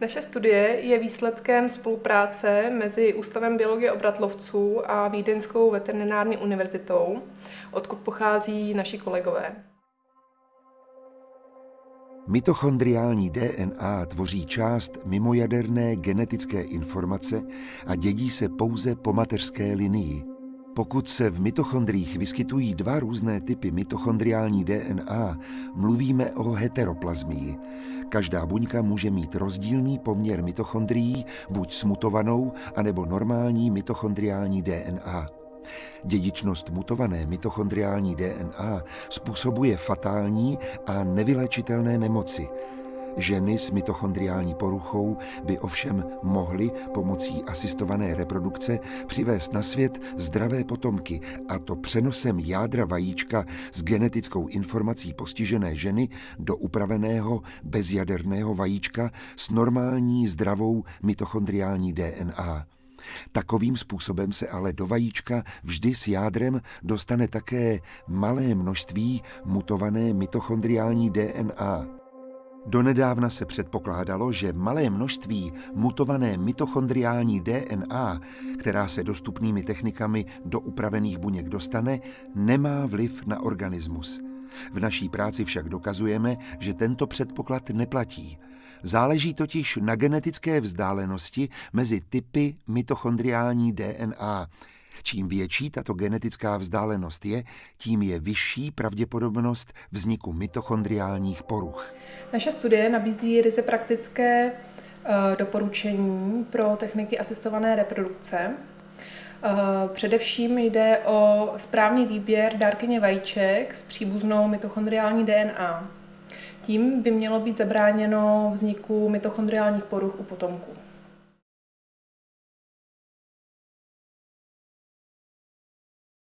Naše studie je výsledkem spolupráce mezi Ústavem biologie obratlovců a Vídeňskou veterinární univerzitou, odkud pochází naši kolegové. Mitochondriální DNA tvoří část mimojaderné genetické informace a dědí se pouze po mateřské linii. Pokud se v mitochondriích vyskytují dva různé typy mitochondriální DNA, mluvíme o heteroplazmii. Každá buňka může mít rozdílný poměr mitochondrií, buď smutovanou, anebo normální mitochondriální DNA. Dědičnost mutované mitochondriální DNA způsobuje fatální a nevylečitelné nemoci. Ženy s mitochondriální poruchou by ovšem mohly pomocí asistované reprodukce přivést na svět zdravé potomky, a to přenosem jádra vajíčka s genetickou informací postižené ženy do upraveného bezjaderného vajíčka s normální zdravou mitochondriální DNA. Takovým způsobem se ale do vajíčka vždy s jádrem dostane také malé množství mutované mitochondriální DNA. Donedávna se předpokládalo, že malé množství mutované mitochondriální DNA, která se dostupnými technikami do upravených buněk dostane, nemá vliv na organismus. V naší práci však dokazujeme, že tento předpoklad neplatí. Záleží totiž na genetické vzdálenosti mezi typy mitochondriální DNA. Čím větší tato genetická vzdálenost je, tím je vyšší pravděpodobnost vzniku mitochondriálních poruch. Naše studie nabízí ryze praktické eh, doporučení pro techniky asistované reprodukce. Eh, především jde o správný výběr dárkyně vajíček s příbuznou mitochondriální DNA. Tím by mělo být zabráněno vzniku mitochondriálních poruch u potomků.